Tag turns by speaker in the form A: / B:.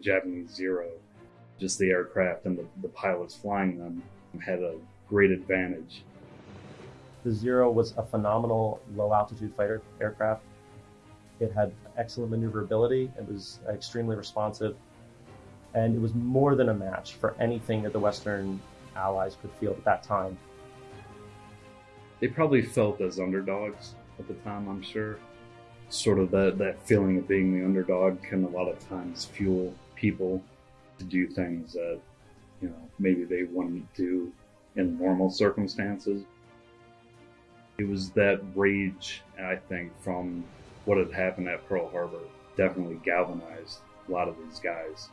A: Japanese Zero. Just the aircraft and the, the pilots flying them had a great advantage.
B: The Zero was a phenomenal low altitude fighter aircraft. It had excellent maneuverability, it was extremely responsive, and it was more than a match for anything that the Western allies could field at that time.
A: They probably felt as underdogs at the time, I'm sure. Sort of that, that feeling of being the underdog can a lot of times fuel people to do things that, you know, maybe they wouldn't do in normal circumstances. It was that rage, I think, from what had happened at Pearl Harbor definitely galvanized a lot of these guys.